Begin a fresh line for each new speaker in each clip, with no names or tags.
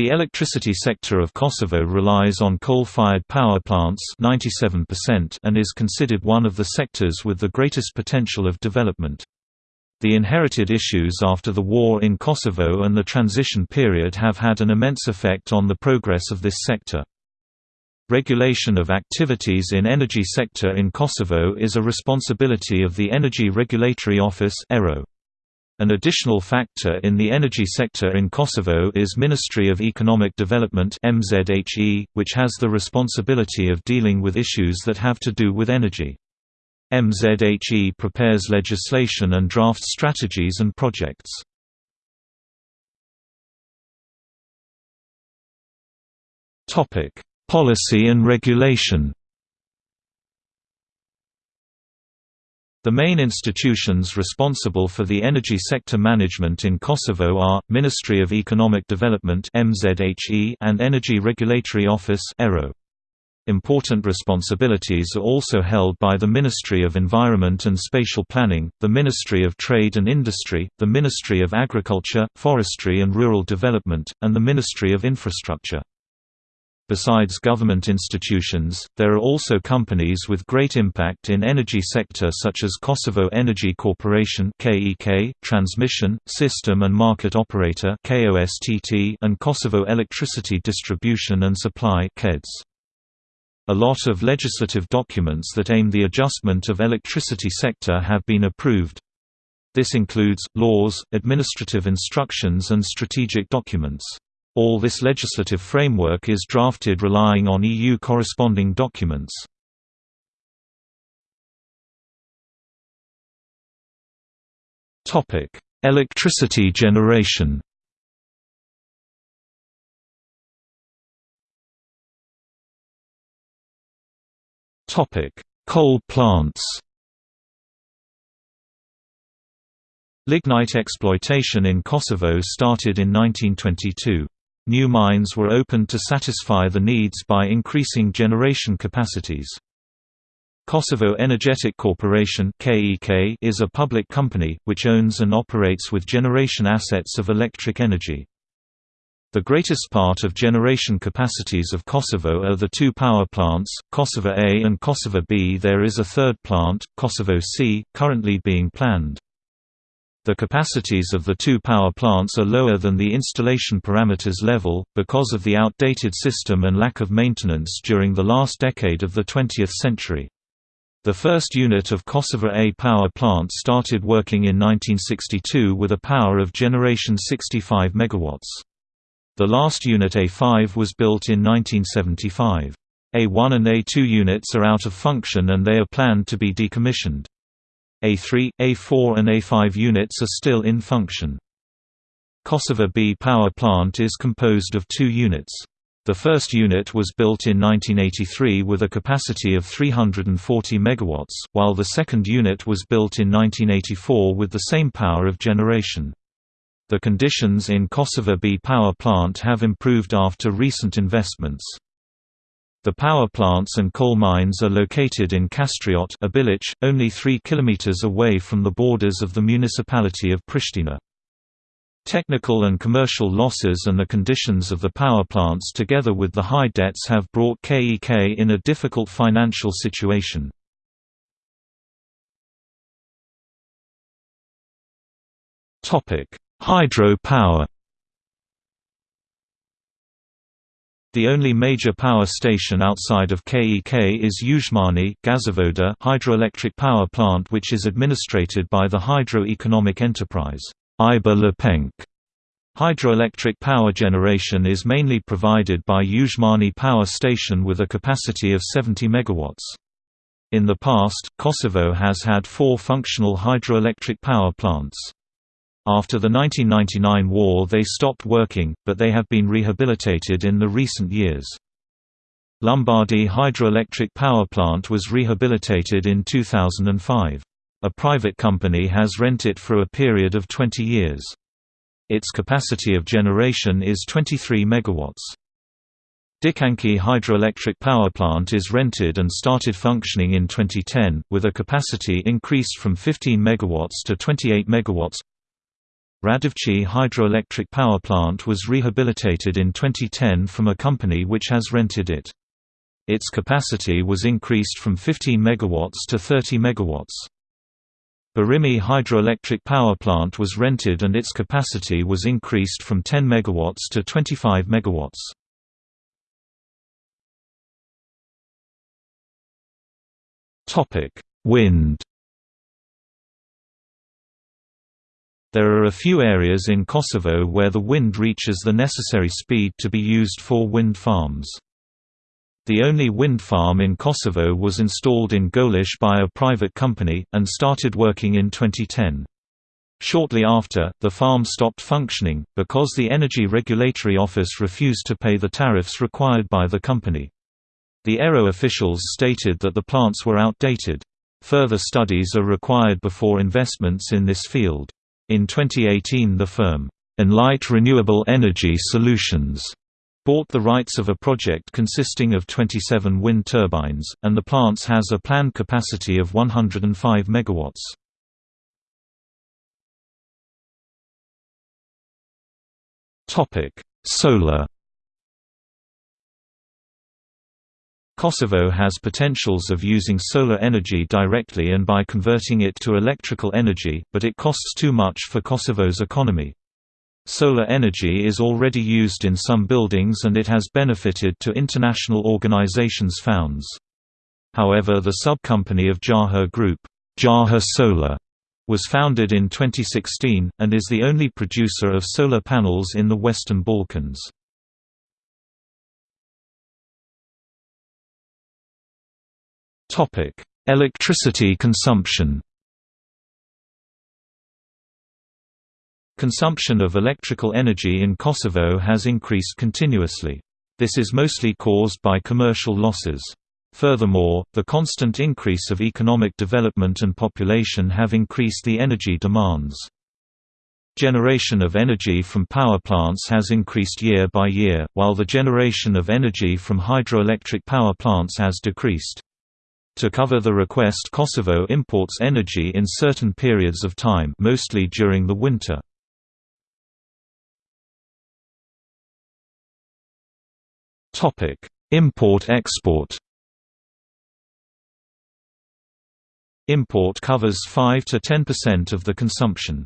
The electricity sector of Kosovo relies on coal-fired power plants 97% and is considered one of the sectors with the greatest potential of development. The inherited issues after the war in Kosovo and the transition period have had an immense effect on the progress of this sector. Regulation of activities in energy sector in Kosovo is a responsibility of the Energy Regulatory Office ERO. An additional factor in the energy sector in Kosovo is Ministry of Economic Development MZHE, which has the responsibility of dealing with issues that have to do with energy. MZHE prepares legislation and drafts strategies and projects. Policy and regulation The main institutions responsible for the energy sector management in Kosovo are, Ministry of Economic Development and Energy Regulatory Office Important responsibilities are also held by the Ministry of Environment and Spatial Planning, the Ministry of Trade and Industry, the Ministry of Agriculture, Forestry and Rural Development, and the Ministry of Infrastructure. Besides government institutions, there are also companies with great impact in energy sector such as Kosovo Energy Corporation (KEK), Transmission, System and Market Operator (KOSTT), and Kosovo Electricity Distribution and Supply (KEDS). A lot of legislative documents that aim the adjustment of electricity sector have been approved. This includes laws, administrative instructions and strategic documents. All this legislative framework is drafted relying on EU corresponding documents. Electricity generation Coal plants Lignite exploitation in Kosovo started in 1922. New mines were opened to satisfy the needs by increasing generation capacities. Kosovo Energetic Corporation is a public company, which owns and operates with generation assets of electric energy. The greatest part of generation capacities of Kosovo are the two power plants, Kosovo A and Kosovo B. There is a third plant, Kosovo C, currently being planned. The capacities of the two power plants are lower than the installation parameters level, because of the outdated system and lack of maintenance during the last decade of the 20th century. The first unit of Kosovo A power plant started working in 1962 with a power of generation 65 MW. The last unit A5 was built in 1975. A1 and A2 units are out of function and they are planned to be decommissioned. A3, A4 and A5 units are still in function. Kosovo B power plant is composed of two units. The first unit was built in 1983 with a capacity of 340 MW, while the second unit was built in 1984 with the same power of generation. The conditions in Kosovo B power plant have improved after recent investments. The power plants and coal mines are located in Kastriot Obilić, only 3 km away from the borders of the municipality of Pristina. Technical and commercial losses and the conditions of the power plants together with the high debts have brought KEK in a difficult financial situation. Hydro power The only major power station outside of KEK is Ujmani Gazivoda hydroelectric power plant which is administrated by the hydro-economic enterprise Iber Lepenc. Hydroelectric power generation is mainly provided by Ujmani power station with a capacity of 70 MW. In the past, Kosovo has had four functional hydroelectric power plants. After the 1999 war they stopped working, but they have been rehabilitated in the recent years. Lumbardhi hydroelectric power plant was rehabilitated in 2005. A private company has rent it for a period of 20 years. Its capacity of generation is 23 MW. Dikanci hydroelectric power plant is rented and started functioning in 2010, with a capacity increased from 15 MW to 28 MW. Radavci hydroelectric power plant was rehabilitated in 2010 from a company which has rented it. Its capacity was increased from 15 MW to 30 MW. Burimi hydroelectric power plant was rented and its capacity was increased from 10 MW to 25 MW. Wind There are a few areas in Kosovo where the wind reaches the necessary speed to be used for wind farms. The only wind farm in Kosovo was installed in Golesh by a private company, and started working in 2010. Shortly after, the farm stopped functioning, because the Energy Regulatory Office refused to pay the tariffs required by the company. The ERO officials stated that the plants were outdated. Further studies are required before investments in this field. In 2018 the firm, Enlight Renewable Energy Solutions bought the rights of a project consisting of 27 wind turbines, and the plants has a planned capacity of 105 MW. Solar Kosovo has potentials of using solar energy directly and by converting it to electrical energy, but it costs too much for Kosovo's economy. Solar energy is already used in some buildings and it has benefited to international organizations' founds. However the sub-company of Jaha Group, Jaha Solar, was founded in 2016, and is the only producer of solar panels in the Western Balkans. Electricity consumption Consumption of electrical energy in Kosovo has increased continuously. This is mostly caused by commercial losses. Furthermore, the constant increase of economic development and population have increased the energy demands. Generation of energy from power plants has increased year by year, while the generation of energy from hydroelectric power plants has decreased. To cover the request Kosovo imports energy in certain periods of time mostly during the winter. Import-export. Import covers 5 to 10% of the consumption.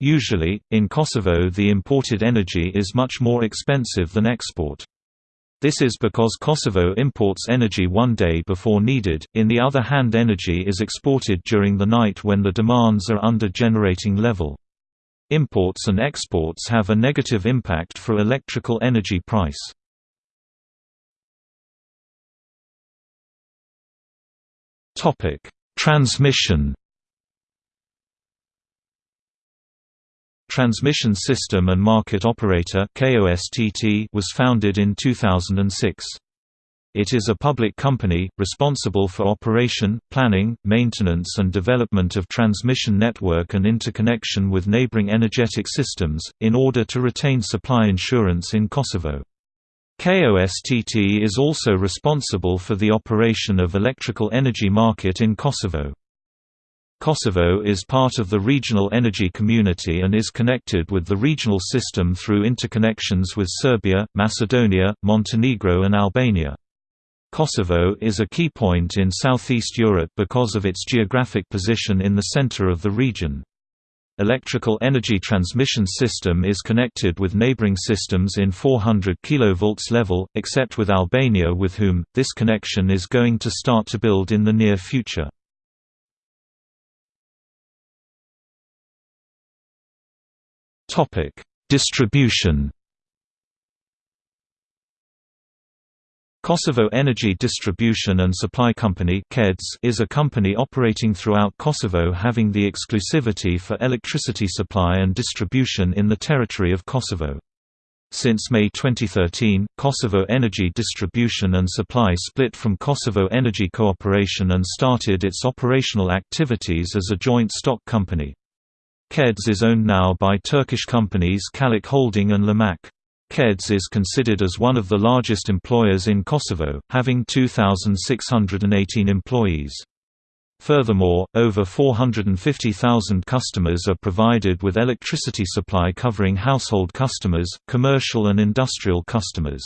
Usually, in Kosovo the imported energy is much more expensive than export. This is because Kosovo imports energy one day before needed, in the other hand energy is exported during the night when the demands are under generating level. Imports and exports have a negative impact for electrical energy price. Transmission. Transmission System and Market Operator was founded in 2006. It is a public company, responsible for operation, planning, maintenance and development of transmission network and interconnection with neighboring energetic systems, in order to retain supply insurance in Kosovo. KOSTT is also responsible for the operation of electrical energy market in Kosovo. Kosovo is part of the regional energy community and is connected with the regional system through interconnections with Serbia, Macedonia, Montenegro and Albania. Kosovo is a key point in Southeast Europe because of its geographic position in the center of the region. Electrical energy transmission system is connected with neighboring systems in 400 kV level, except with Albania with whom, this connection is going to start to build in the near future. Distribution Kosovo Energy Distribution and Supply Company is a company operating throughout Kosovo having the exclusivity for electricity supply and distribution in the territory of Kosovo. Since May 2013, Kosovo Energy Distribution and Supply split from Kosovo Energy Cooperation and started its operational activities as a joint stock company. KEDS is owned now by Turkish companies Çalık Holding and Limak. KEDS is considered as one of the largest employers in Kosovo, having 2,618 employees. Furthermore, over 450,000 customers are provided with electricity supply covering household customers, commercial and industrial customers.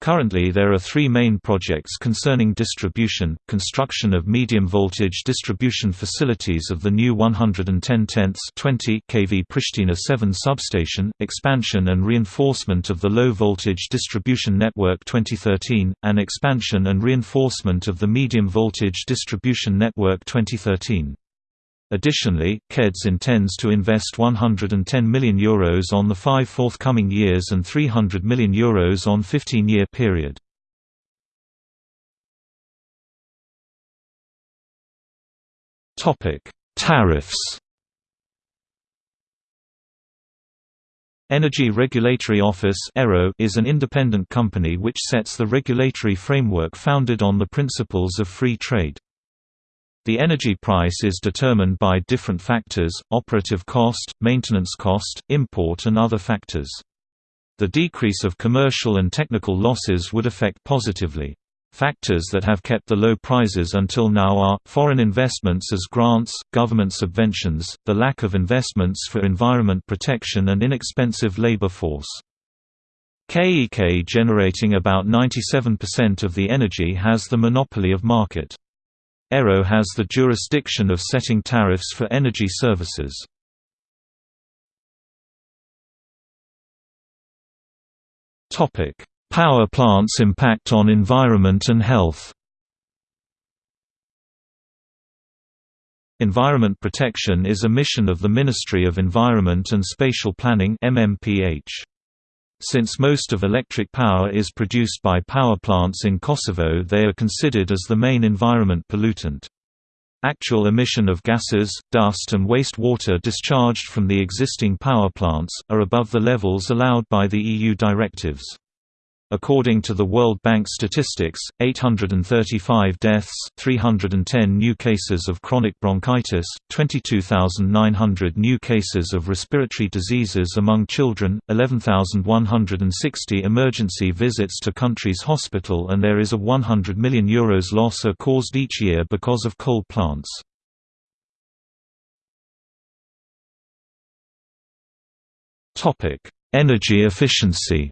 Currently there are three main projects concerning distribution, construction of medium-voltage distribution facilities of the new 110 20 kV Pristina 7 substation, expansion and reinforcement of the low-voltage distribution network 2013, and expansion and reinforcement of the medium-voltage distribution network 2013. Additionally, KEDS intends to invest €110 million Euros on the five forthcoming years and €300 million Euros on 15-year period. Tariffs Energy Regulatory Office is an independent company which sets the regulatory framework founded on the principles of free trade. The energy price is determined by different factors, operative cost, maintenance cost, import and other factors. The decrease of commercial and technical losses would affect positively. Factors that have kept the low prices until now are, foreign investments as grants, government subventions, the lack of investments for environment protection and inexpensive labor force. KEK generating about 97% of the energy has the monopoly of market. ERO has the jurisdiction of setting tariffs for energy services. Power plants' impact on environment and health Environment protection is a mission of the Ministry of Environment and Spatial Planning MMPH. Since most of electric power is produced by power plants in Kosovo they are considered as the main environment pollutant. Actual emission of gases, dust and waste water discharged from the existing power plants, are above the levels allowed by the EU directives. According to the World Bank statistics, 835 deaths, 310 new cases of chronic bronchitis, 22,900 new cases of respiratory diseases among children, 11,160 emergency visits to country's hospital and there is a €100 million Euros loss are caused each year because of coal plants. Energy efficiency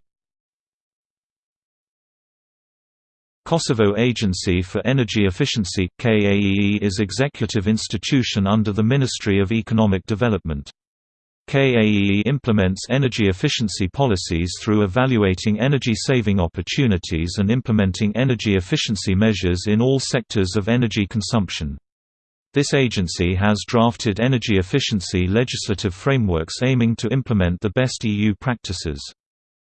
Kosovo Agency for Energy Efficiency KAEE is executive institution under the Ministry of Economic Development. KAEE implements energy efficiency policies through evaluating energy-saving opportunities and implementing energy efficiency measures in all sectors of energy consumption. This agency has drafted energy efficiency legislative frameworks aiming to implement the best EU practices.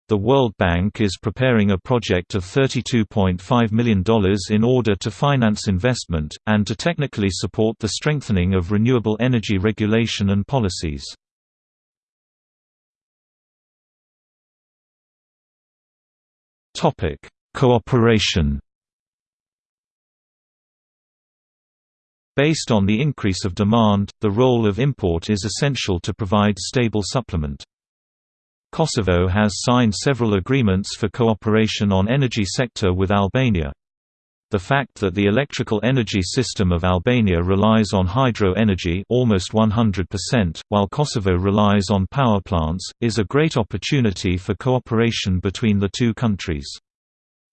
The World Bank is preparing a project of $32.5 million in order to finance investment, and to technically support the strengthening of renewable energy regulation and policies. Cooperation Based on the increase of demand, the role of import is essential to provide stable supplement. Kosovo has signed several agreements for cooperation on energy sector with Albania. The fact that the electrical energy system of Albania relies on hydro energy almost 100%, while Kosovo relies on power plants, is a great opportunity for cooperation between the two countries.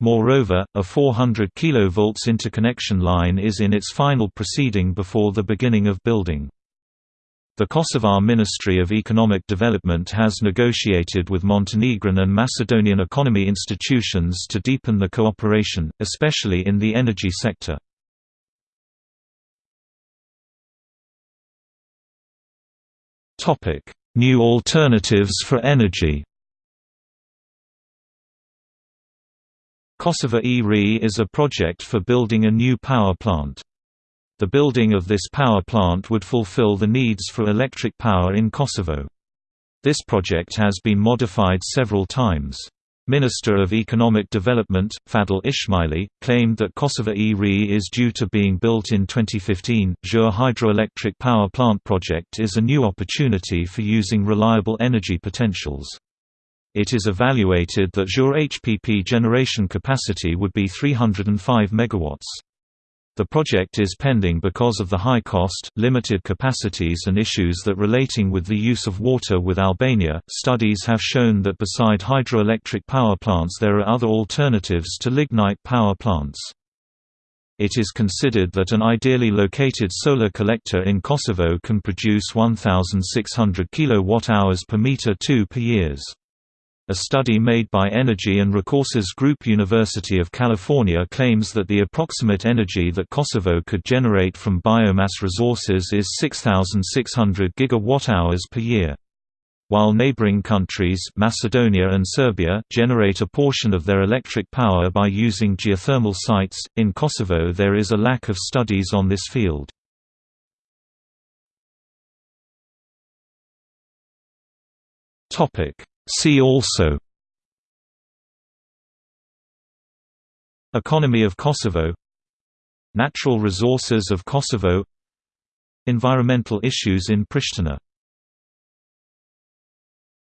Moreover, a 400 kV interconnection line is in its final proceeding before the beginning of building. The Kosovar Ministry of Economic Development has negotiated with Montenegrin and Macedonian economy institutions to deepen the cooperation, especially in the energy sector. New alternatives for energy Kosovo E-RE is a project for building a new power plant. The building of this power plant would fulfill the needs for electric power in Kosovo. This project has been modified several times. Minister of Economic Development, Fadil Ismaili, claimed that Kosovo E-RE is due to being built in 2015. Zhur hydroelectric power plant project is a new opportunity for using reliable energy potentials. It is evaluated that Zhur HPP generation capacity would be 305 megawatts. The project is pending because of the high cost, limited capacities, and issues that relating with the use of water with Albania. Studies have shown that beside hydroelectric power plants, there are other alternatives to lignite power plants. It is considered that an ideally located solar collector in Kosovo can produce 1,600 kWh per meter 2 per years. A study made by Energy and Resources Group University of California claims that the approximate energy that Kosovo could generate from biomass resources is 6,600 gigawatt-hours per year. While neighboring countries Macedonia and Serbia generate a portion of their electric power by using geothermal sites, in Kosovo there is a lack of studies on this field. Topic See also Economy of Kosovo Natural resources of Kosovo Environmental issues in Pristina